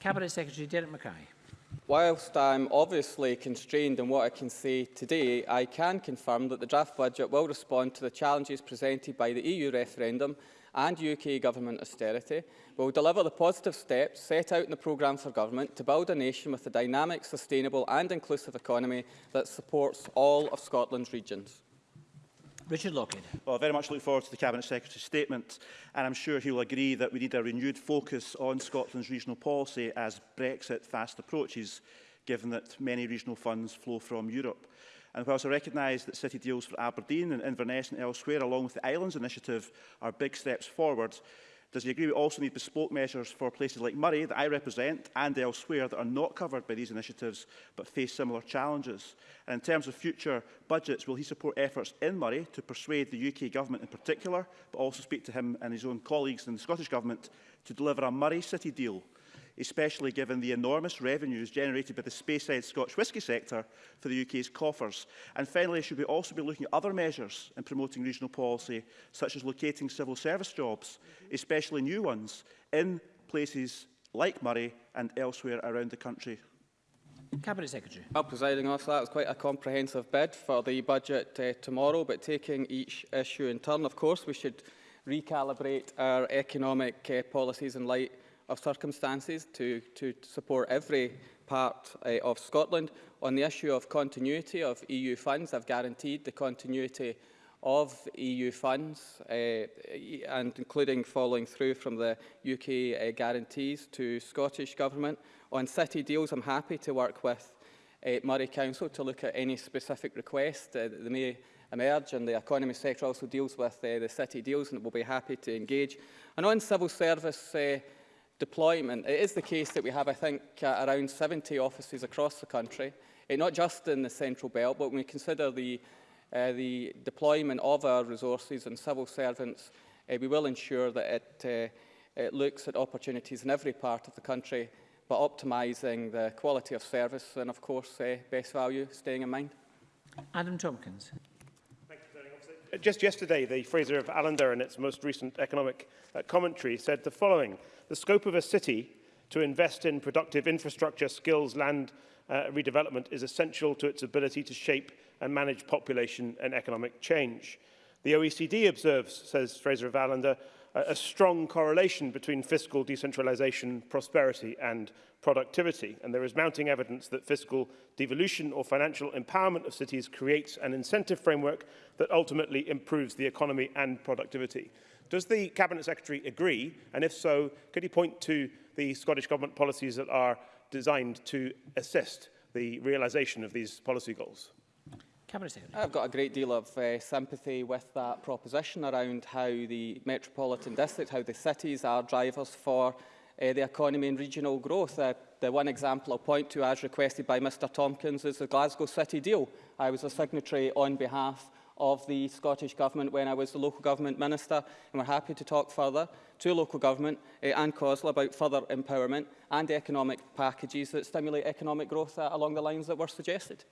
Cabinet Secretary Derek Mackay. Whilst I'm obviously constrained in what I can say today, I can confirm that the draft budget will respond to the challenges presented by the EU referendum and UK government austerity, will deliver the positive steps set out in the programme for government to build a nation with a dynamic, sustainable and inclusive economy that supports all of Scotland's regions. Richard Lockhead. Well, I very much look forward to the Cabinet Secretary's statement, and I'm sure he'll agree that we need a renewed focus on Scotland's regional policy as Brexit fast approaches, given that many regional funds flow from Europe. And whilst I recognise that city deals for Aberdeen and Inverness and elsewhere, along with the Islands Initiative, are big steps forward, does he agree we also need bespoke measures for places like Murray, that I represent, and elsewhere that are not covered by these initiatives but face similar challenges? And in terms of future budgets, will he support efforts in Murray to persuade the UK Government in particular, but also speak to him and his own colleagues in the Scottish Government to deliver a Murray City deal especially given the enormous revenues generated by the space-side Scotch whisky sector for the UK's coffers? And finally, should we also be looking at other measures in promoting regional policy, such as locating civil service jobs, especially new ones, in places like Murray and elsewhere around the country? Cabinet Secretary. Well, presiding officer, that was quite a comprehensive bid for the budget uh, tomorrow, but taking each issue in turn, of course, we should recalibrate our economic uh, policies in light of circumstances to, to support every part uh, of Scotland. On the issue of continuity of EU funds, I've guaranteed the continuity of EU funds, uh, and including following through from the UK uh, eh, guarantees to Scottish Government. On city deals, I'm happy to work with uh, Murray Council to look at any specific request uh, that may emerge, and the economy sector also deals with uh, the city deals, and we'll be happy to engage. And on civil service, uh, deployment. It is the case that we have, I think, uh, around 70 offices across the country, uh, not just in the central belt, but when we consider the, uh, the deployment of our resources and civil servants, uh, we will ensure that it, uh, it looks at opportunities in every part of the country, but optimising the quality of service and, of course, uh, best value staying in mind. Adam Tompkins. Uh, just yesterday, the Fraser of Allender, in its most recent economic uh, commentary, said the following. The scope of a city to invest in productive infrastructure, skills, land uh, redevelopment is essential to its ability to shape and manage population and economic change. The OECD observes, says Fraser of Allender, a strong correlation between fiscal decentralization, prosperity and productivity. And there is mounting evidence that fiscal devolution or financial empowerment of cities creates an incentive framework that ultimately improves the economy and productivity. Does the Cabinet Secretary agree? And if so, could he point to the Scottish Government policies that are designed to assist the realisation of these policy goals? Cabinet Secretary. I've got a great deal of uh, sympathy with that proposition around how the metropolitan district, how the cities are drivers for uh, the economy and regional growth. Uh, the one example I'll point to, as requested by Mr Tompkins, is the Glasgow City deal. I was a signatory on behalf of the Scottish Government when I was the Local Government Minister, and we're happy to talk further to Local Government uh, and COSLA about further empowerment and economic packages that stimulate economic growth uh, along the lines that were suggested.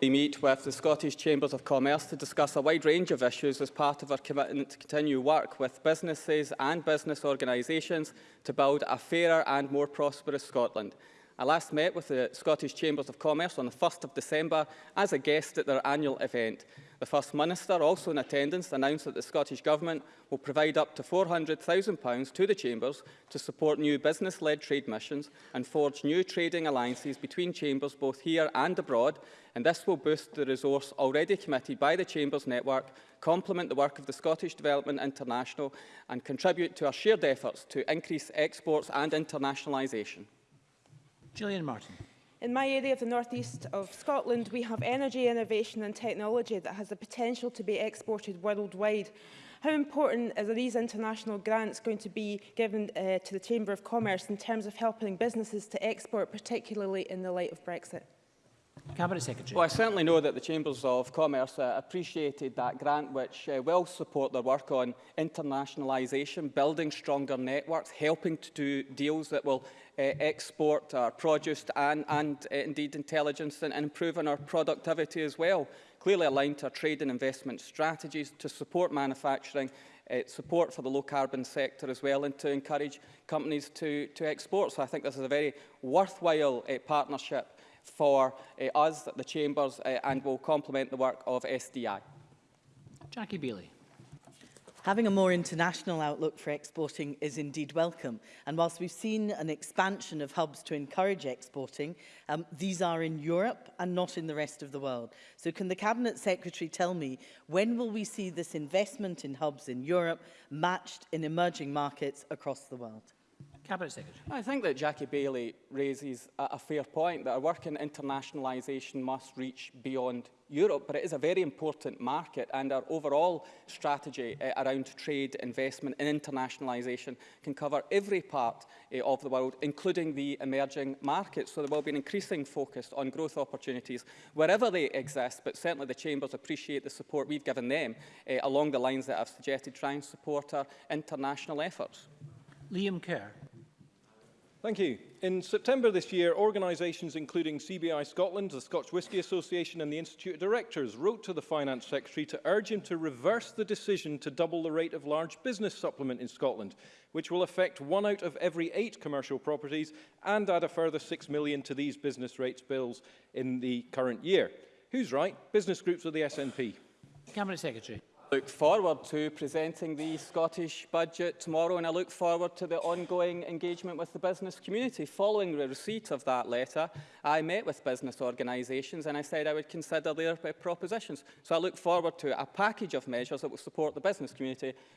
We meet with the Scottish Chambers of Commerce to discuss a wide range of issues as part of our commitment to continue work with businesses and business organisations to build a fairer and more prosperous Scotland. I last met with the Scottish Chambers of Commerce on the 1st of December as a guest at their annual event. The First Minister, also in attendance, announced that the Scottish Government will provide up to £400,000 to the Chambers to support new business-led trade missions and forge new trading alliances between Chambers both here and abroad, and this will boost the resource already committed by the Chambers network, complement the work of the Scottish Development International and contribute to our shared efforts to increase exports and internationalisation. Gillian Martin. In my area of the northeast of Scotland, we have energy, innovation and technology that has the potential to be exported worldwide. How important are these international grants going to be given uh, to the Chamber of Commerce in terms of helping businesses to export, particularly in the light of Brexit? Cabinet Secretary. Well, I certainly know that the Chambers of Commerce uh, appreciated that grant, which uh, will support their work on internationalisation, building stronger networks, helping to do deals that will uh, export our produce and, and uh, indeed intelligence and, and improving our productivity as well. Clearly aligned to our trade and investment strategies to support manufacturing uh, support for the low carbon sector as well and to encourage companies to, to export. So I think this is a very worthwhile uh, partnership for uh, us, the Chambers, uh, and will complement the work of SDI. Jackie Bailey. Having a more international outlook for exporting is indeed welcome. And whilst we've seen an expansion of hubs to encourage exporting, um, these are in Europe and not in the rest of the world. So can the Cabinet Secretary tell me, when will we see this investment in hubs in Europe matched in emerging markets across the world? Cabinet Secretary. I think that Jackie Bailey raises a, a fair point that our work in internationalisation must reach beyond Europe, but it is a very important market and our overall strategy uh, around trade, investment and internationalisation can cover every part uh, of the world, including the emerging markets. So there will be an increasing focus on growth opportunities wherever they exist, but certainly the Chambers appreciate the support we've given them uh, along the lines that I've suggested, try and support our international efforts. Liam Kerr. Thank you. In September this year, organisations including CBI Scotland, the Scotch Whisky Association and the Institute of Directors wrote to the Finance Secretary to urge him to reverse the decision to double the rate of large business supplement in Scotland, which will affect one out of every eight commercial properties and add a further six million to these business rates bills in the current year. Who's right? Business groups or the SNP? Cabinet Secretary look forward to presenting the Scottish budget tomorrow and I look forward to the ongoing engagement with the business community. Following the receipt of that letter, I met with business organisations and I said I would consider their uh, propositions. So I look forward to a package of measures that will support the business community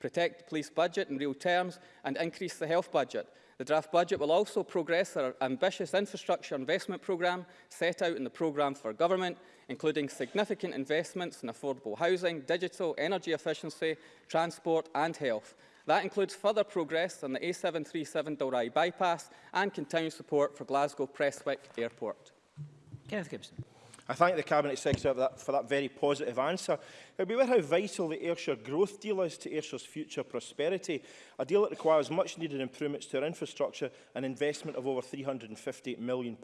protect the police budget in real terms and increase the health budget. The draft budget will also progress our ambitious infrastructure investment programme set out in the programme for government including significant investments in affordable housing, digital, energy efficiency, transport and health. That includes further progress on the A737 Dalry bypass and continued support for Glasgow Prestwick Airport. Kenneth Gibson. I thank the Cabinet Secretary for that, for that very positive answer. It would be how vital the Ayrshire growth deal is to Ayrshire's future prosperity, a deal that requires much needed improvements to our infrastructure and investment of over £350 million.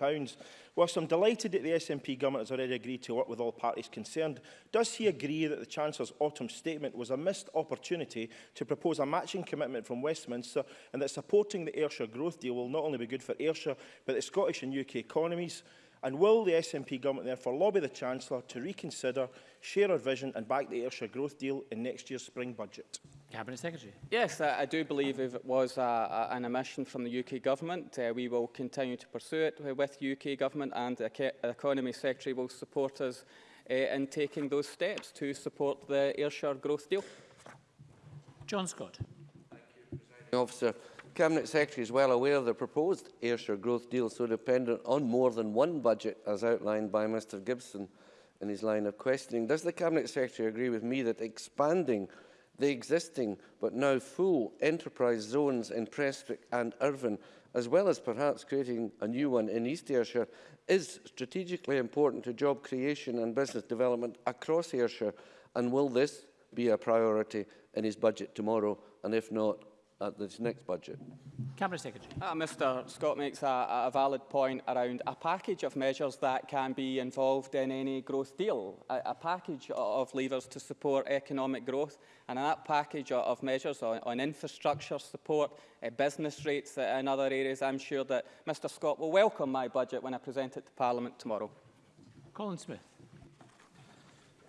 Whilst I'm delighted that the SNP government has already agreed to work with all parties concerned, does he agree that the Chancellor's autumn statement was a missed opportunity to propose a matching commitment from Westminster and that supporting the Ayrshire growth deal will not only be good for Ayrshire, but the Scottish and UK economies? And will the SNP government therefore lobby the Chancellor to reconsider, share our vision and back the Ayrshire growth deal in next year's spring budget? Cabinet Secretary. Yes, I, I do believe if it was a, a, an omission from the UK Government, uh, we will continue to pursue it with UK Government and the Economy Secretary will support us uh, in taking those steps to support the Ayrshire growth deal. John Scott. Thank you, Officer. Cabinet Secretary is well aware of the proposed Ayrshire growth deal so dependent on more than one budget, as outlined by Mr Gibson in his line of questioning. Does the Cabinet Secretary agree with me that expanding the existing but now full enterprise zones in Prestwick and Irvine, as well as perhaps creating a new one in East Ayrshire, is strategically important to job creation and business development across Ayrshire, and will this be a priority in his budget tomorrow, and if not, at this next budget. Cabinet Secretary. Uh, ah, Mr Scott makes a, a valid point around a package of measures that can be involved in any growth deal, a, a package of levers to support economic growth, and that package of measures on, on infrastructure support, uh, business rates uh, and other areas, I'm sure that Mr Scott will welcome my budget when I present it to Parliament tomorrow. Colin Smith.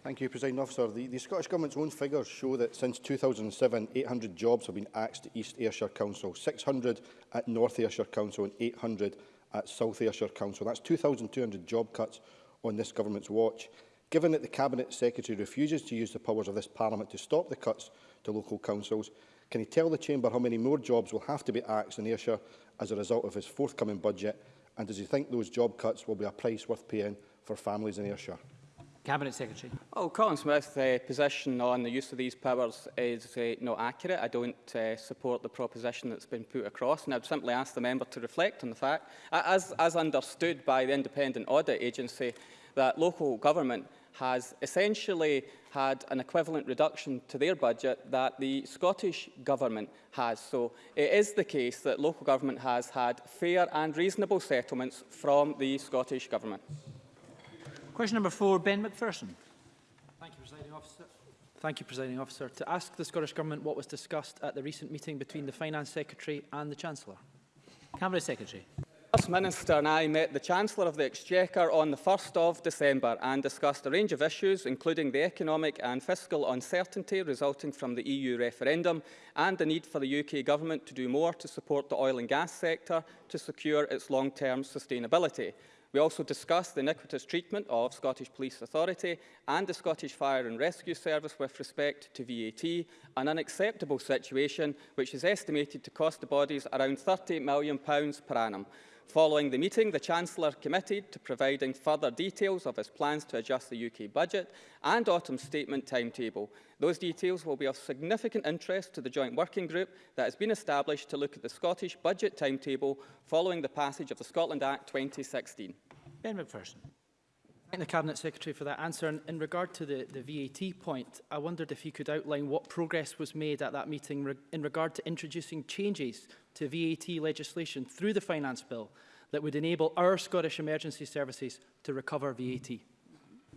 Thank you, President Officer. The, the Scottish Government's own figures show that since 2007, 800 jobs have been axed at East Ayrshire Council, 600 at North Ayrshire Council and 800 at South Ayrshire Council. That's 2,200 job cuts on this Government's watch. Given that the Cabinet Secretary refuses to use the powers of this Parliament to stop the cuts to local councils, can he tell the Chamber how many more jobs will have to be axed in Ayrshire as a result of his forthcoming budget? And does he think those job cuts will be a price worth paying for families in Ayrshire? Cabinet Secretary. Oh, Colin Smith's uh, position on the use of these powers is uh, not accurate. I don't uh, support the proposition that's been put across, and I'd simply ask the member to reflect on the fact, as, as understood by the Independent Audit Agency, that local government has essentially had an equivalent reduction to their budget that the Scottish Government has. So it is the case that local government has had fair and reasonable settlements from the Scottish Government. Question number four, Ben McPherson. Thank you, Presiding Officer. Thank you, Presiding Officer. To ask the Scottish Government what was discussed at the recent meeting between the Finance Secretary and the Chancellor. Cabinet Secretary. First Minister and I met the Chancellor of the Exchequer on the 1st of December and discussed a range of issues, including the economic and fiscal uncertainty resulting from the EU referendum and the need for the UK Government to do more to support the oil and gas sector to secure its long-term sustainability. We also discussed the iniquitous treatment of Scottish Police Authority and the Scottish Fire and Rescue Service with respect to VAT, an unacceptable situation which is estimated to cost the bodies around £30 million per annum. Following the meeting, the Chancellor committed to providing further details of his plans to adjust the UK budget and autumn statement timetable. Those details will be of significant interest to the joint working group that has been established to look at the Scottish budget timetable following the passage of the Scotland Act 2016. Ben McPherson. Thank the Cabinet Secretary for that answer. And in regard to the, the VAT point, I wondered if he could outline what progress was made at that meeting re in regard to introducing changes to VAT legislation through the Finance Bill that would enable our Scottish emergency services to recover VAT?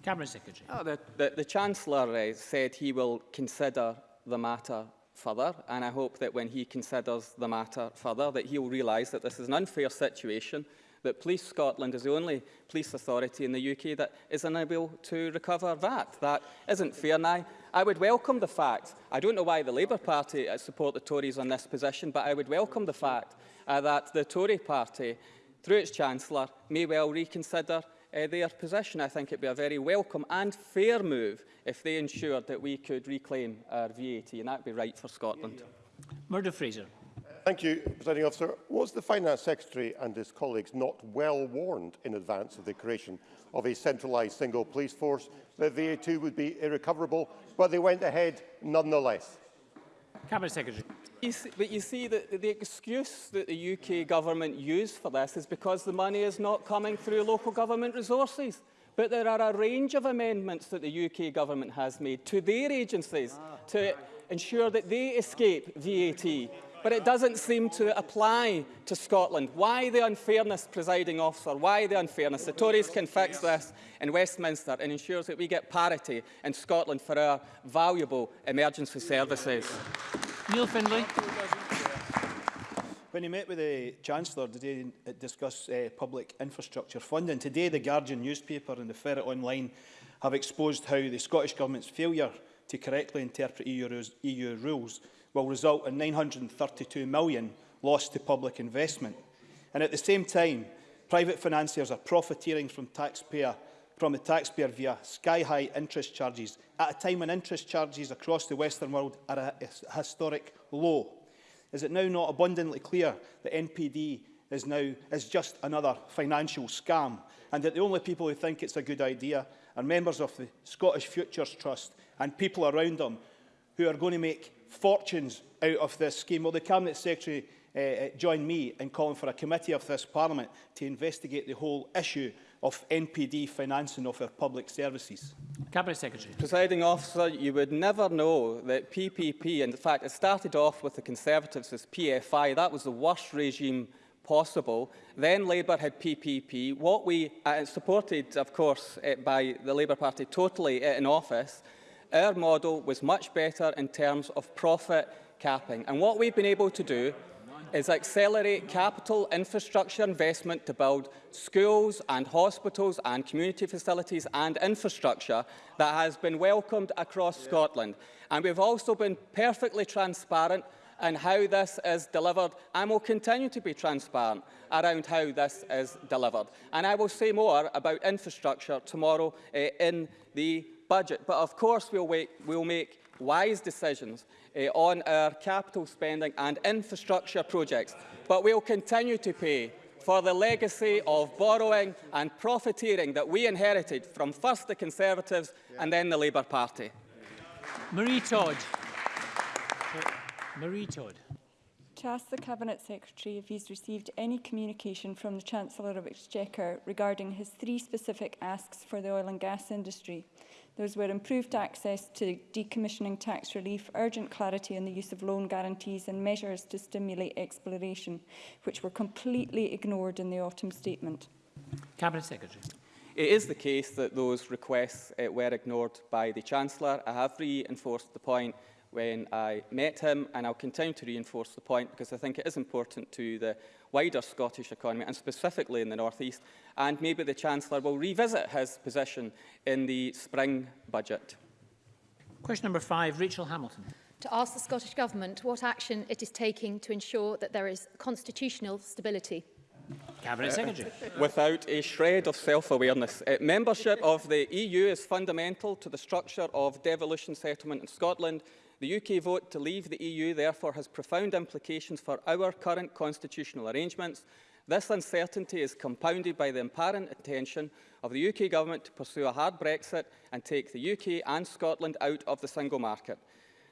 Cabinet Secretary. Oh, the, the, the Chancellor uh, said he will consider the matter further, and I hope that when he considers the matter further, that he'll realise that this is an unfair situation that Police Scotland is the only police authority in the UK that is unable to recover that. That isn't fair. And I, I would welcome the fact, I don't know why the Labour Party uh, support the Tories on this position, but I would welcome the fact uh, that the Tory party, through its Chancellor, may well reconsider uh, their position. I think it would be a very welcome and fair move if they ensured that we could reclaim our VAT, and that would be right for Scotland. Murdo Fraser thank you, Presiding Officer. Was the Finance Secretary and his colleagues not well warned in advance of the creation of a centralised single police force that VAT would be irrecoverable, but they went ahead nonetheless? Cabinet Secretary. You see, but you see, that the excuse that the UK government used for this is because the money is not coming through local government resources. But there are a range of amendments that the UK government has made to their agencies to ensure that they escape VAT but it doesn't seem to apply to Scotland. Why the unfairness, presiding officer? Why the unfairness? The Tories can fix this in Westminster and ensures that we get parity in Scotland for our valuable emergency services. Neil Findlay. When he met with the Chancellor, today to discuss uh, public infrastructure funding? Today, the Guardian newspaper and the Ferret Online have exposed how the Scottish Government's failure to correctly interpret EU EU rules will result in £932 million lost to public investment. And at the same time, private financiers are profiteering from, taxpayer, from the taxpayer via sky-high interest charges at a time when interest charges across the Western world are at a historic low. Is it now not abundantly clear that NPD is now is just another financial scam and that the only people who think it's a good idea are members of the Scottish Futures Trust and people around them who are going to make fortunes out of this scheme. Will the Cabinet Secretary uh, uh, joined me in calling for a committee of this Parliament to investigate the whole issue of NPD financing of our public services. Cabinet Secretary. Presiding officer, you would never know that PPP, and in fact it started off with the Conservatives as PFI, that was the worst regime possible. Then Labour had PPP, what we uh, supported, of course, uh, by the Labour Party totally uh, in office, our model was much better in terms of profit capping. And what we've been able to do is accelerate capital infrastructure investment to build schools and hospitals and community facilities and infrastructure that has been welcomed across yeah. Scotland. And we've also been perfectly transparent and how this is delivered and will continue to be transparent around how this is delivered. And I will say more about infrastructure tomorrow uh, in the budget. But of course, we'll, wait, we'll make wise decisions uh, on our capital spending and infrastructure projects. But we'll continue to pay for the legacy of borrowing and profiteering that we inherited from first the Conservatives and then the Labour Party. Marie Todd. Marie Todd. To ask the Cabinet Secretary if he's received any communication from the Chancellor of Exchequer regarding his three specific asks for the oil and gas industry. Those were improved access to decommissioning tax relief, urgent clarity on the use of loan guarantees and measures to stimulate exploration, which were completely ignored in the autumn statement. Cabinet Secretary. It is the case that those requests uh, were ignored by the Chancellor. I have reinforced the point when I met him, and I'll continue to reinforce the point because I think it is important to the wider Scottish economy, and specifically in the North East, and maybe the Chancellor will revisit his position in the spring budget. Question number five, Rachel Hamilton. To ask the Scottish Government what action it is taking to ensure that there is constitutional stability. Cabinet uh, Secretary. Without a shred of self-awareness. Uh, membership of the EU is fundamental to the structure of devolution settlement in Scotland the UK vote to leave the EU, therefore, has profound implications for our current constitutional arrangements. This uncertainty is compounded by the apparent intention of the UK government to pursue a hard Brexit and take the UK and Scotland out of the single market.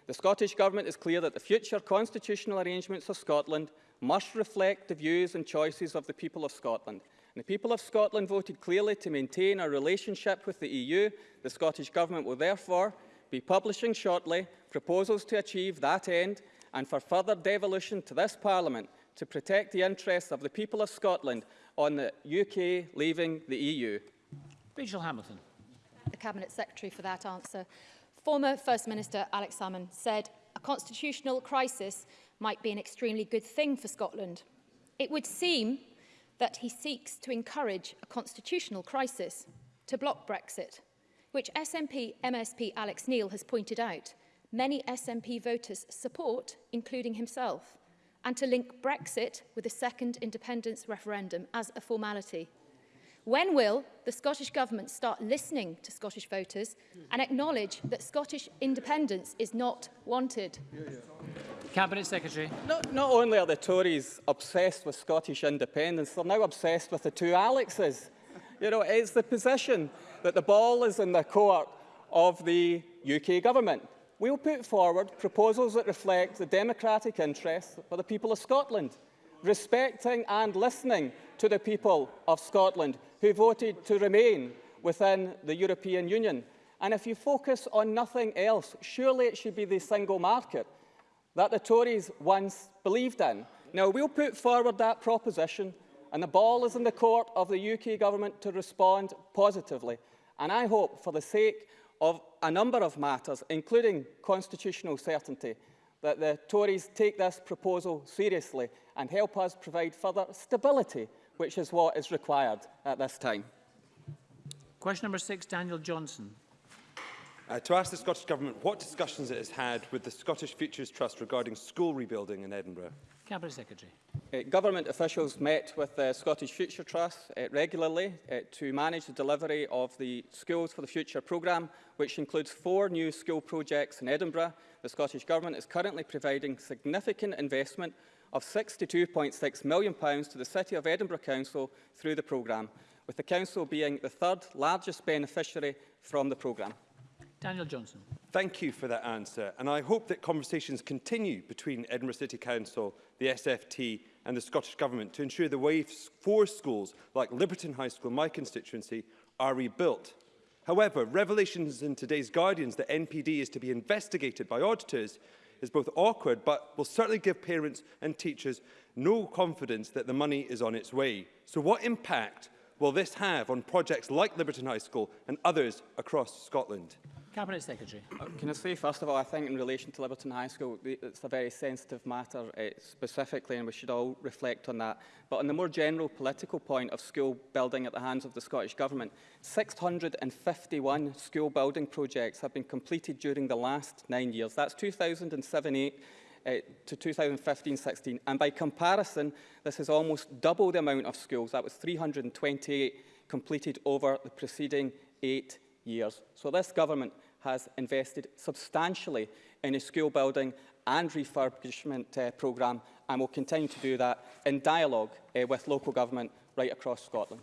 The Scottish Government is clear that the future constitutional arrangements of Scotland must reflect the views and choices of the people of Scotland. And the people of Scotland voted clearly to maintain a relationship with the EU. The Scottish Government will therefore be publishing shortly proposals to achieve that end and for further devolution to this Parliament to protect the interests of the people of Scotland on the UK leaving the EU. Rachel Hamilton. The Cabinet Secretary for that answer. Former First Minister Alex Salmond said a constitutional crisis might be an extremely good thing for Scotland. It would seem that he seeks to encourage a constitutional crisis to block Brexit. which SNP MSP Alex Neil has pointed out, many SNP voters support, including himself, and to link Brexit with a second independence referendum as a formality. When will the Scottish Government start listening to Scottish voters and acknowledge that Scottish independence is not wanted? Yeah, yeah. Cabinet Secretary. Not, not only are the Tories obsessed with Scottish independence, they're now obsessed with the two Alexes. You know, it's the position that the ball is in the court of the UK government. We'll put forward proposals that reflect the democratic interests for the people of Scotland, respecting and listening to the people of Scotland who voted to remain within the European Union. And if you focus on nothing else, surely it should be the single market that the Tories once believed in. Now, we'll put forward that proposition and the ball is in the court of the UK government to respond positively. And I hope, for the sake of a number of matters, including constitutional certainty, that the Tories take this proposal seriously and help us provide further stability, which is what is required at this time. Question number six, Daniel Johnson. Uh, to ask the Scottish Government what discussions it has had with the Scottish Futures Trust regarding school rebuilding in Edinburgh. Cabinet Secretary. Uh, government officials met with the Scottish Future Trust uh, regularly uh, to manage the delivery of the Schools for the Future programme, which includes four new school projects in Edinburgh. The Scottish Government is currently providing significant investment of £62.6 million to the City of Edinburgh Council through the programme, with the Council being the third largest beneficiary from the programme. Daniel Johnson. Thank you for that answer, and I hope that conversations continue between Edinburgh City Council, the SFT and the Scottish Government to ensure the way for schools like Liberton High School, my constituency, are rebuilt. However, revelations in today's Guardians that NPD is to be investigated by auditors is both awkward but will certainly give parents and teachers no confidence that the money is on its way. So what impact will this have on projects like Liberton High School and others across Scotland? Cabinet Secretary. Uh, can I say, first of all, I think in relation to Liberton High School, it's a very sensitive matter uh, specifically, and we should all reflect on that. But on the more general political point of school building at the hands of the Scottish Government, 651 school building projects have been completed during the last nine years. That's 2007-8 uh, to 2015-16. And by comparison, this is almost double the amount of schools. That was 328 completed over the preceding eight years. So this government has invested substantially in a school building and refurbishment uh, programme and will continue to do that in dialogue uh, with local government right across Scotland.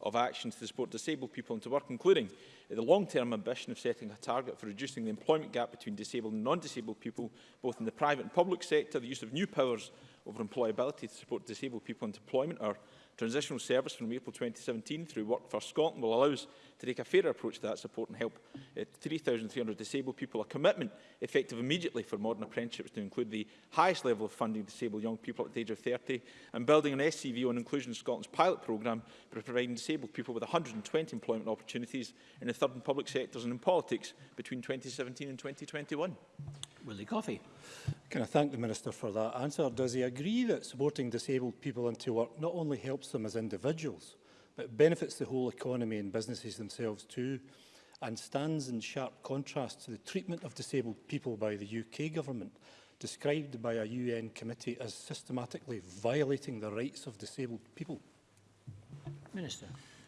of actions to support disabled people into work, including the long-term ambition of setting a target for reducing the employment gap between disabled and non-disabled people, both in the private and public sector, the use of new powers over employability to support disabled people into employment, our Transitional service from April 2017 through Work for Scotland will allow us to take a fairer approach to that support and help uh, eh, 3,300 disabled people. A commitment effective immediately for modern apprenticeships to include the highest level of funding disabled young people at the age of 30 and building an SCV on Inclusion Scotland's pilot programme for providing disabled people with 120 employment opportunities in the third and public sectors and in politics between 2017 and 2021. Willie Coffey. Can I thank the Minister for that answer? Does he agree that supporting disabled people into work not only helps them as individuals, but benefits the whole economy and businesses themselves too, and stands in sharp contrast to the treatment of disabled people by the UK government, described by a UN committee as systematically violating the rights of disabled people? Minister.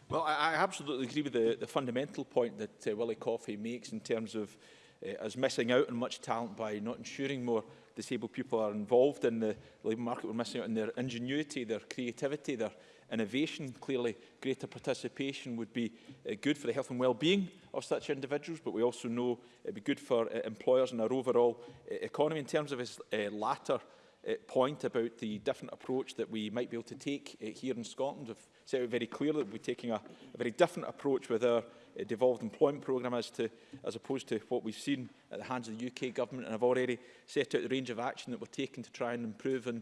Well, I, I absolutely agree with the, the fundamental point that uh, Willie Coffey makes in terms of uh, us missing out on much talent by not ensuring more disabled people are involved in the labour market. We're missing out on their ingenuity, their creativity, their innovation. Clearly, greater participation would be uh, good for the health and well-being of such individuals, but we also know it would be good for uh, employers and our overall uh, economy. In terms of his uh, latter uh, point about the different approach that we might be able to take uh, here in Scotland, we've said very clearly that we're taking a, a very different approach with our Uh, devolved employment programme as, to, as opposed to what we've seen at the hands of the UK government. And I've already set out the range of action that we're taking to try and improve in,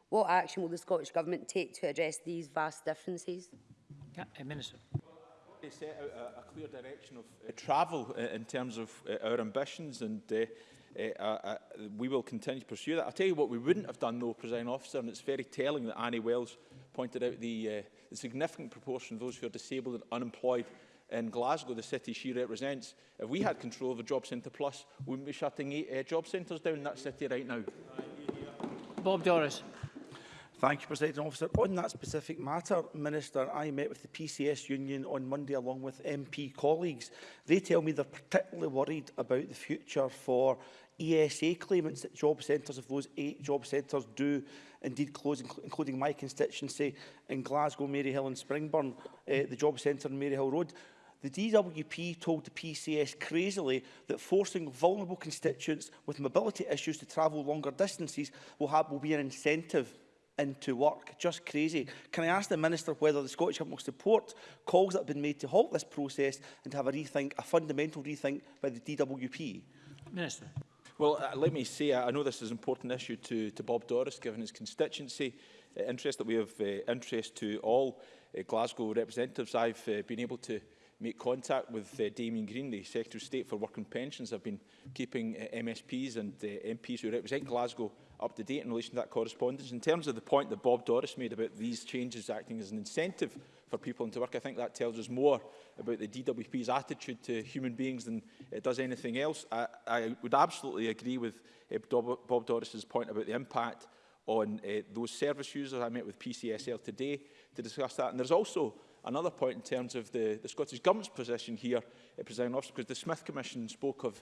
What action will the Scottish Government take to address these vast differences? Yeah, uh, Minister. They set out a, a clear direction of uh, travel uh, in terms of uh, our ambitions and uh, uh, uh, uh, we will continue to pursue that. I'll tell you what we wouldn't have done though, President Officer, and it's very telling that Annie Wells pointed out the, uh, the significant proportion of those who are disabled and unemployed in Glasgow, the city she represents. If we had control of the Job Centre Plus, we wouldn't be shutting eight uh, job centres down in that city right now. Bob Doris. Thank you, President Officer. On that specific matter, Minister, I met with the PCS union on Monday along with MP colleagues. They tell me they're particularly worried about the future for ESA claimants at job centres if those eight job centres do indeed close, inc including my constituency in Glasgow, Maryhill and Springburn, uh, the job centre in Maryhill Road. The DWP told the PCS crazily that forcing vulnerable constituents with mobility issues to travel longer distances will, have, will be an incentive into work. Just crazy. Can I ask the Minister whether the Scottish Government will support calls that have been made to halt this process and to have a rethink, a fundamental rethink by the DWP? Minister. Well, uh, let me say, I know this is an important issue to, to Bob Doris, given his constituency uh, interest, that we have uh, interest to all uh, Glasgow representatives. I've uh, been able to make contact with uh, Damien Green, the Secretary of State for Work and Pensions. I've been keeping uh, MSPs and uh, MPs who represent Glasgow up to date in relation to that correspondence. In terms of the point that Bob Doris made about these changes acting as an incentive for people into work, I think that tells us more about the DWP's attitude to human beings than it does anything else. I, I would absolutely agree with uh, Bob Doris's point about the impact on uh, those service users. I met with PCSL today to discuss that. And there's also another point in terms of the, the Scottish Government's position here, uh, President Officer, because the Smith Commission spoke of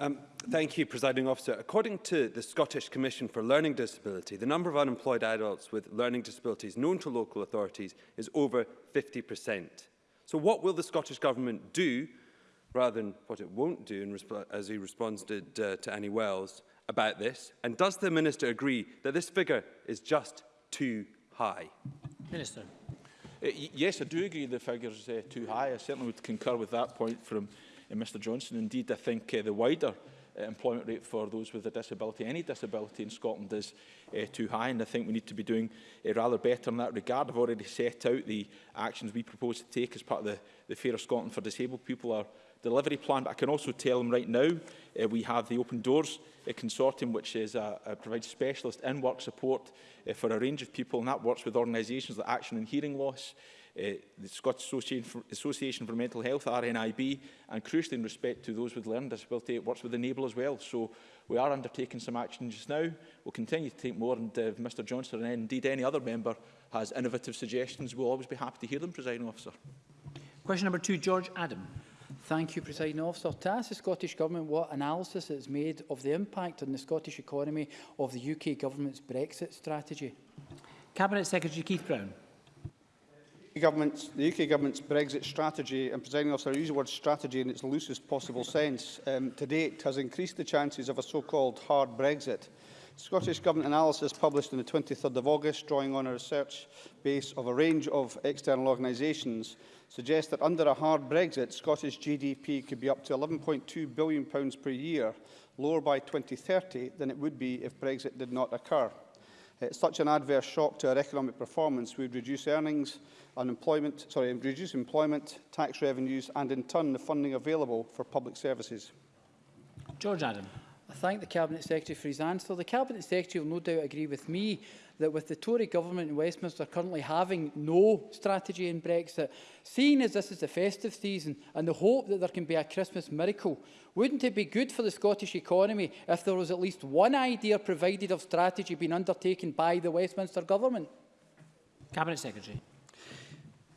Um, thank you, Presiding Officer. According to the Scottish Commission for Learning Disability, the number of unemployed adults with learning disabilities known to local authorities is over 50%. So what will the Scottish Government do, rather than what it won't do, in as he to, uh, to Annie Wells, about this? And does the Minister agree that this figure is just too high? Minister. Uh, yes, I do agree the figure is uh, too high. I certainly would concur with that point from Mr Johnson. Indeed, I think uh, the wider uh, employment rate for those with a disability, any disability in Scotland is uh, too high and I think we need to be doing uh, rather better in that regard. I've already set out the actions we propose to take as part of the, the Fairer Scotland for Disabled People, our delivery plan, but I can also tell them right now uh, we have the Open Doors uh, Consortium, which is a, a provides specialist in-work support uh, for a range of people, and that works with organisations like Action and Hearing Loss, Eh, the Scottish Association, Association for, Mental Health, RNIB, and crucially in respect to those with learning disability, it works with Enable as well. So we are undertaking some action just now. We'll continue to take more, and uh, Mr Johnson and indeed any other member has innovative suggestions, we'll always be happy to hear them, Presiding Officer. Question number two, George Adam. Thank you, Presiding Officer. To ask the Scottish Government what analysis it has made of the impact on the Scottish economy of the UK Government's Brexit strategy. Cabinet Secretary Keith Brown government's, the UK government's Brexit strategy, and presenting officer, I use the word strategy in its loosest possible sense, um, to date has increased the chances of a so-called hard Brexit. Scottish Government analysis published on the 23rd of August, drawing on a research base of a range of external organisations, suggests that under a hard Brexit, Scottish GDP could be up to £11.2 billion per year, lower by 2030 than it would be if Brexit did not occur. Uh, such an adverse shock to our economic performance would reduce earnings, unemployment, sorry, reduce employment, tax revenues and in turn the funding available for public services. George Adam. I thank the Cabinet Secretary for his answer. The Cabinet Secretary will no doubt agree with me that with the Tory government in Westminster currently having no strategy in Brexit, seeing as this is the festive season and the hope that there can be a Christmas miracle, wouldn't it be good for the Scottish economy if there was at least one idea provided of strategy being undertaken by the Westminster government? Cabinet Secretary.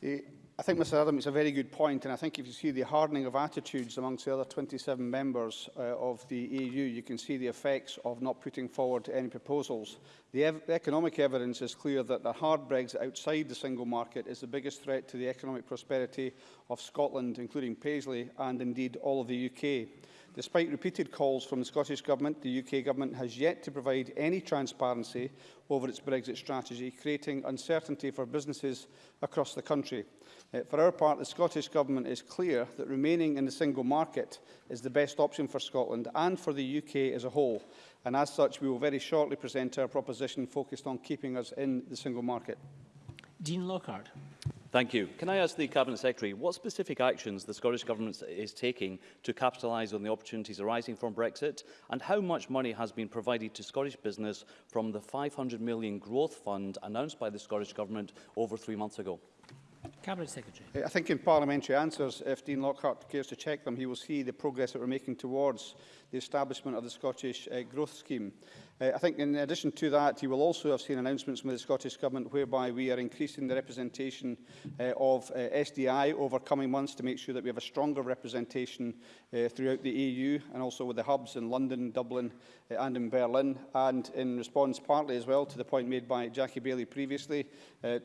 Uh, I think, Mr Adam, it's a very good point, and I think if you see the hardening of attitudes amongst the other 27 members uh, of the EU, you can see the effects of not putting forward any proposals. The, ev the economic evidence is clear that the hard Brexit outside the single market is the biggest threat to the economic prosperity of Scotland, including Paisley, and indeed all of the UK. Despite repeated calls from the Scottish Government, the UK Government has yet to provide any transparency over its Brexit strategy, creating uncertainty for businesses across the country. Uh, for our part, the Scottish Government is clear that remaining in the single market is the best option for Scotland and for the UK as a whole. And as such, we will very shortly present our proposition focused on keeping us in the single market. Dean Lockhart. Thank you. Can I ask the Cabinet Secretary what specific actions the Scottish Government is taking to capitalise on the opportunities arising from Brexit and how much money has been provided to Scottish business from the £500 million growth fund announced by the Scottish Government over three months ago? Cabinet Secretary. Uh, I think in parliamentary answers, if Dean Lockhart cares to check them, he will see the progress that we're making towards the establishment of the Scottish uh, Growth Scheme. Uh, I think in addition to that, you will also have seen announcements from the Scottish Government whereby we are increasing the representation uh, of uh, SDI over coming months to make sure that we have a stronger representation uh, throughout the EU and also with the hubs in London, Dublin uh, and in Berlin. And in response partly as well to the point made by Jackie Bailey previously, uh, uh,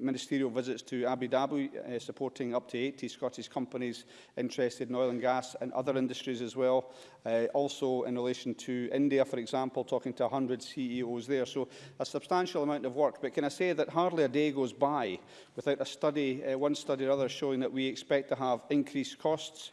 ministerial visits to Abu Dhabi uh, supporting up to 80 Scottish companies interested in oil and gas and other industries as well. Uh, also, in relation to India, for example, talking to 100 CEOs there. So a substantial amount of work. But can I say that hardly a day goes by without a study, uh, one study or other, showing that we expect to have increased costs,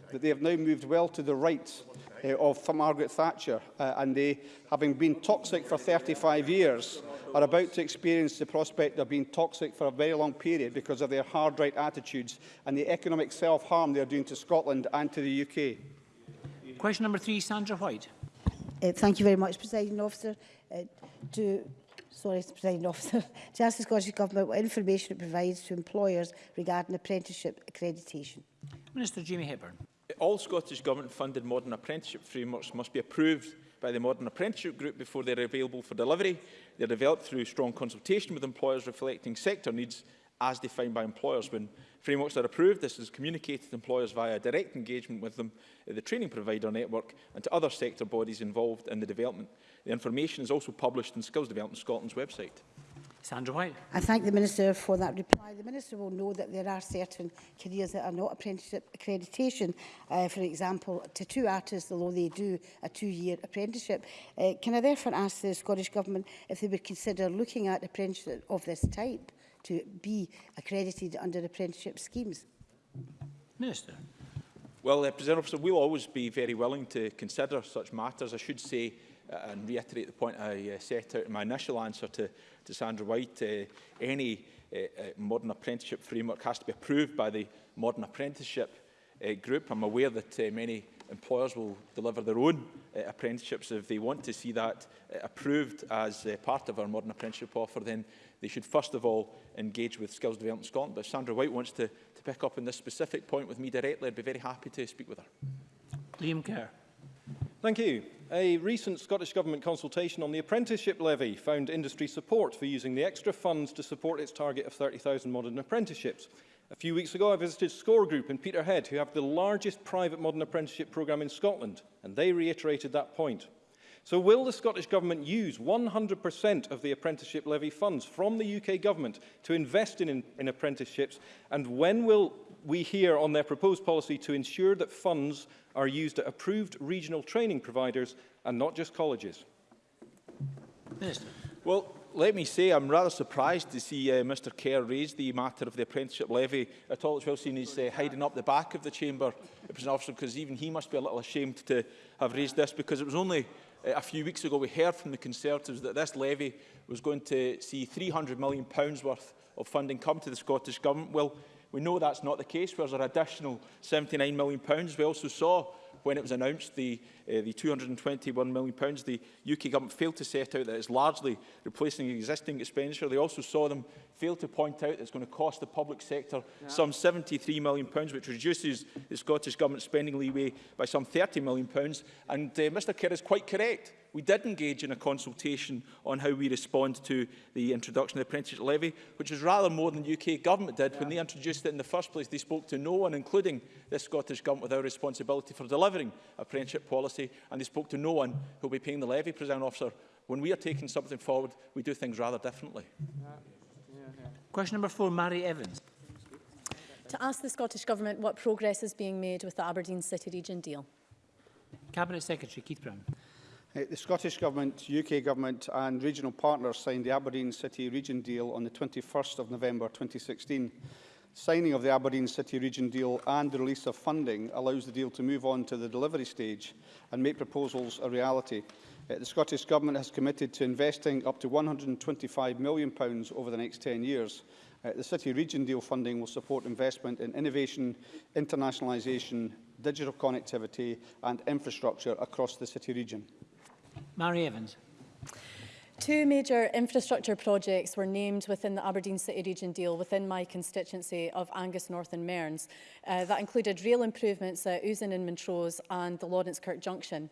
that they have now moved well to the right uh, of Margaret Thatcher uh, and they, having been toxic for 35 years, are about to experience the prospect of being toxic for a very long period because of their hard right attitudes and the economic self-harm they are doing to Scotland and to the UK. Question number three, Sandra White. Uh, thank you very much, President Officer. Uh, to sorry, President Officer, Justice Scottish Government what information it provides to employers regarding apprenticeship accreditation. Minister Jamie Hepburn. All Scottish Government-funded modern apprenticeship frameworks must be approved by the Modern Apprenticeship Group before they are available for delivery. They are developed through strong consultation with employers reflecting sector needs as defined by employers. When frameworks are approved, this is communicated to employers via direct engagement with them, the training provider network and to other sector bodies involved in the development. The information is also published in Skills Development Scotland's website. Sandra White. I thank the Minister for that reply. The Minister will know that there are certain careers that are not apprenticeship accreditation. Uh, for example, tattoo artists, although they do a two-year apprenticeship. Uh, can I therefore ask the Scottish Government if they would consider looking at apprenticeship of this type to be accredited under apprenticeship schemes? Minister. Well, uh, President Officer, we'll always be very willing to consider such matters. I should say Uh, and reiterate the point I uh, set out in my initial answer to, to Sandra White, uh, any modern apprenticeship framework has to be approved by the modern apprenticeship group. I'm aware that many employers will deliver their own uh, apprenticeships. If they want to see that uh, approved as uh, part of our modern apprenticeship offer, then they should first of all engage with Skills Development Scotland. But if Sandra White wants to, to pick up on this specific point with me directly, I'd be very happy to speak with her. Liam Kerr. Thank you. A recent Scottish Government consultation on the apprenticeship levy found industry support for using the extra funds to support its target of 30,000 modern apprenticeships. A few weeks ago, I visited Score Group in Peterhead, who have the largest private modern apprenticeship programme in Scotland, and they reiterated that point. So will the Scottish Government use 100% of the apprenticeship levy funds from the UK Government to invest in, in, in apprenticeships, and when will we hear on their proposed policy to ensure that funds are used at approved regional training providers and not just colleges? Minister. Well, let me say I'm rather surprised to see uh, Mr Kerr raise the matter of the apprenticeship levy at all. It's well seen he's uh, hiding up the back of the chamber, officer, because even he must be a little ashamed to have raised this because it was only uh, a few weeks ago we heard from the Conservatives that this levy was going to see £300 million worth of funding come to the Scottish Government. Well, We know that's not the case. There's an additional £79 million? We also saw when it was announced the, uh, the £221 million, the UK government failed to set out that it's largely replacing existing expenditure. They also saw them fail to point out that it's going to cost the public sector yeah. some £73 million, which reduces the Scottish government spending leeway by some £30 million. And uh, eh, Mr Kerr is quite correct. We did engage in a consultation on how we respond to the introduction of the apprenticeship levy, which is rather more than the UK government did yeah. when they introduced it in the first place. They spoke to no one, including the Scottish government, with our responsibility for delivering delivering a apprenticeship policy, and they spoke to no one who will be paying the levy, President Officer. When we are taking something forward, we do things rather differently. Question number four, Mary Evans. To ask the Scottish Government what progress is being made with the Aberdeen City Region deal. Cabinet Secretary Keith Brown. Uh, the Scottish Government, UK Government and regional partners signed the Aberdeen City Region deal on the 21st of November 2016. Signing of the Aberdeen City Region deal and the release of funding allows the deal to move on to the delivery stage and make proposals a reality. Uh, the Scottish Government has committed to investing up to £125 million pounds over the next 10 years. Uh, the City Region deal funding will support investment in innovation, internationalisation, digital connectivity and infrastructure across the City Region. Mary Evans. Two major infrastructure projects were named within the Aberdeen City Region deal within my constituency of Angus North and Mearns. Uh, that included rail improvements at Usen and Montrose and the Lawrence Kirk Junction.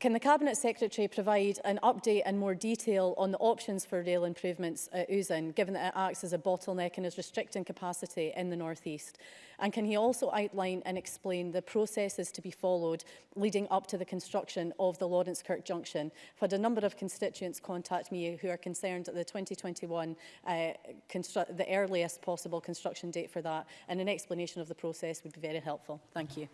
Can the Cabinet Secretary provide an update and more detail on the options for rail improvements at Usan, given that it acts as a bottleneck and is restricting capacity in the North East? And can he also outline and explain the processes to be followed leading up to the construction of the Lawrence Kirk Junction? I've had a number of constituents contact me who are concerned at the 2021, uh, the earliest possible construction date for that, and an explanation of the process would be very helpful. Thank you.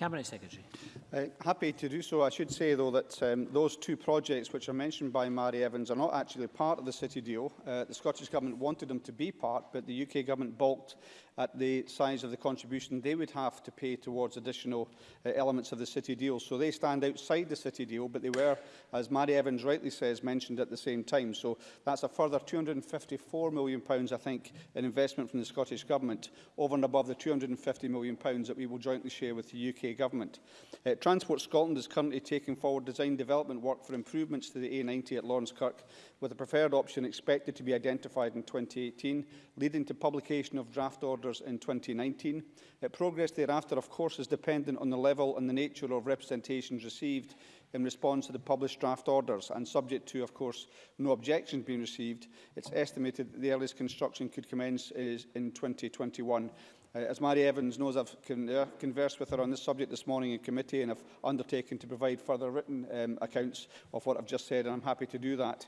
Cabinet Secretary. Uh, happy to do so. I should say, though, that um, those two projects which are mentioned by Mary Evans are not actually part of the City deal. Uh, the Scottish Government wanted them to be part, but the UK Government balked at the size of the contribution they would have to pay towards additional uh, elements of the City deal. So they stand outside the City deal, but they were, as Mary Evans rightly says, mentioned at the same time. So that's a further £254 million, I think, in investment from the Scottish Government, over and above the £250 million that we will jointly share with the UK Government. Uh, Transport Scotland is currently taking forward design development work for improvements to the A90 at Lawrence Kirk, with a preferred option expected to be identified in 2018, leading to publication of draft orders in 2019. Uh, progress thereafter, of course, is dependent on the level and the nature of representations received in response to the published draft orders and subject to, of course, no objections being received, it's estimated that the earliest construction could commence is in 2021. Uh, as Mary Evans knows, I've conversed with her on this subject this morning in committee and I've undertaken to provide further written um, accounts of what I've just said and I'm happy to do that.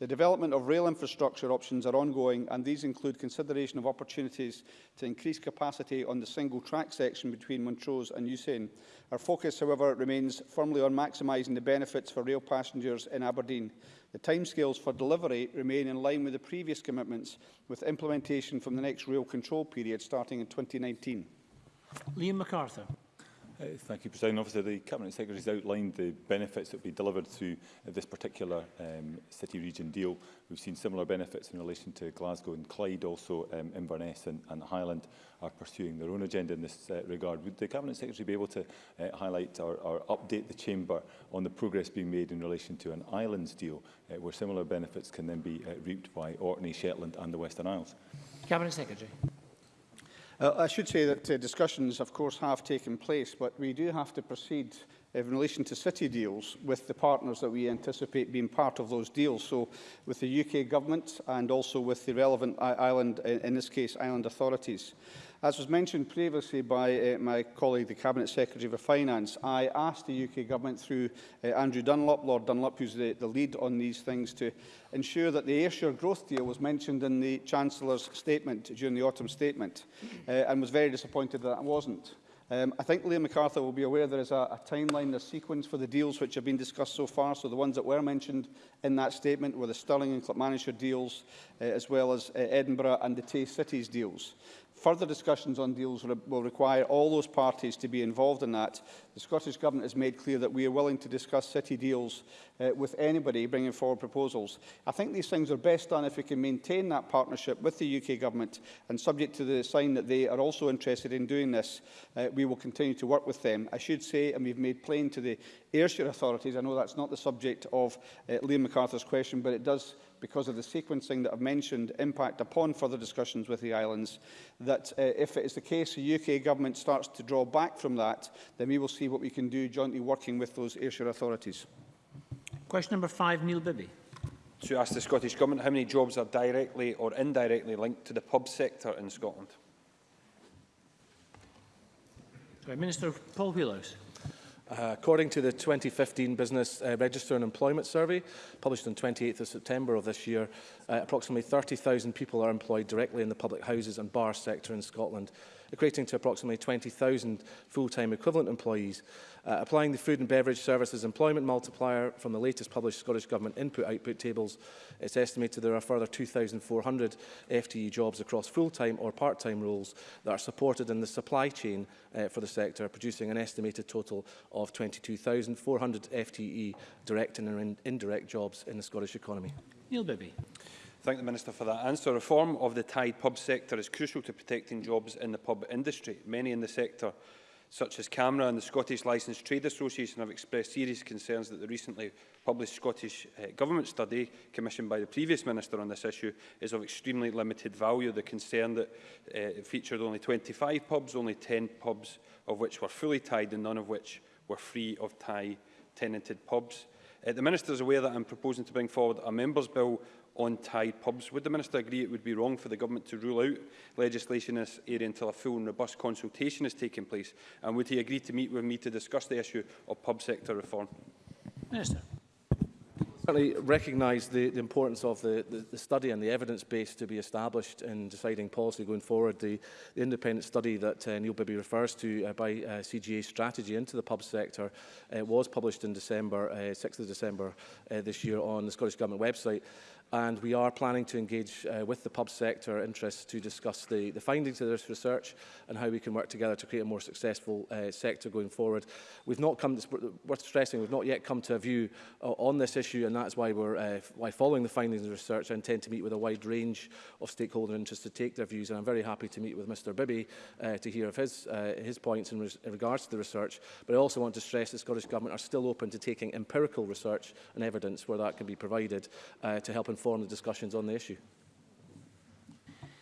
The development of rail infrastructure options are ongoing and these include consideration of opportunities to increase capacity on the single track section between Montrose and Usain. Our focus, however, remains firmly on maximising the benefits for rail passengers in Aberdeen. The timescales for delivery remain in line with the previous commitments, with implementation from the next rail control period starting in 2019. Liam MacArthur. Uh, thank you, President Obviously, The Cabinet Secretary has outlined the benefits that will be delivered through uh, this particular um, city region deal. We've seen similar benefits in relation to Glasgow and Clyde, also um, Inverness and, and Highland are pursuing their own agenda in this uh, regard. Would the Cabinet Secretary be able to uh, highlight or, or update the Chamber on the progress being made in relation to an islands deal uh, where similar benefits can then be uh, reaped by Orkney, Shetland and the Western Isles? Cabinet Secretary. Uh, I should say that uh, discussions, of course, have taken place, but we do have to proceed uh, in relation to city deals with the partners that we anticipate being part of those deals. So with the UK government and also with the relevant island, uh, in this case, island authorities. As was mentioned previously by uh, my colleague, the Cabinet Secretary for Finance, I asked the UK Government through uh, Andrew Dunlop, Lord Dunlop, who's the, the lead on these things, to ensure that the Ayrshire growth deal was mentioned in the Chancellor's statement during the autumn statement uh, and was very disappointed that it wasn't. Um, I think Liam MacArthur will be aware there is a, a timeline, a sequence for the deals which have been discussed so far. So the ones that were mentioned in that statement were the Stirling and Clapmannshire deals, uh, as well as uh, Edinburgh and the Tay Cities deals. Further discussions on deals re will require all those parties to be involved in that. The Scottish Government has made clear that we are willing to discuss city deals uh, with anybody bringing forward proposals. I think these things are best done if we can maintain that partnership with the UK Government and subject to the sign that they are also interested in doing this, uh, we will continue to work with them. I should say, and we've made plain to the Ayrshire authorities, I know that's not the subject of uh, Liam MacArthur's question, but it does because of the sequencing that I've mentioned, impact upon further discussions with the islands, that uh, if it is the case the UK government starts to draw back from that, then we will see what we can do jointly working with those Ayrshire authorities. Question number five, Neil Bibby. To ask the Scottish Government how many jobs are directly or indirectly linked to the pub sector in Scotland. Sorry, Minister Paul Wheelhouse. Uh, according to the 2015 Business uh, Register and Employment Survey, published on 28th of September of this year, uh, approximately 30,000 people are employed directly in the public houses and bar sector in Scotland, equating to approximately 20,000 full-time equivalent employees. Uh, applying the food and beverage services employment multiplier from the latest published Scottish Government input-output tables, it's estimated there are further 2,400 FTE jobs across full-time or part-time roles that are supported in the supply chain uh, for the sector, producing an estimated total of 22,400 FTE direct and indirect jobs in the Scottish economy. Neil Bibby thank the Minister for that answer. Reform of the tied pub sector is crucial to protecting jobs in the pub industry. Many in the sector, such as Camera and the Scottish Licensed Trade Association, have expressed serious concerns that the recently published Scottish uh, Government study, commissioned by the previous Minister on this issue, is of extremely limited value. The concern that uh, it featured only 25 pubs, only 10 pubs of which were fully tied and none of which were free of tie tenanted pubs. Uh, the Minister is aware that I'm proposing to bring forward a Members' Bill on tied pubs. Would the Minister agree it would be wrong for the Government to rule out legislation in this area until a full and robust consultation has taken place? And would he agree to meet with me to discuss the issue of pub sector reform? Minister. I certainly recognise the, the importance of the, the, the study and the evidence base to be established in deciding policy going forward. The, the independent study that uh, Neil Bibby refers to uh, by uh, CGA Strategy into the pub sector uh, was published in December, uh, 6th of December uh, this year on the Scottish Government website and we are planning to engage uh, with the pub sector interests to discuss the, the findings of this research and how we can work together to create a more successful uh, sector going forward. We've not come, to, worth stressing, we've not yet come to a view uh, on this issue and that's why we're, uh, why following the findings of the research, I intend to meet with a wide range of stakeholder interests to take their views and I'm very happy to meet with Mr Bibby uh, to hear of his, uh, his points in, in regards to the research, but I also want to stress the Scottish Government are still open to taking empirical research and evidence where that can be provided uh, to help inform inform the discussions on the issue.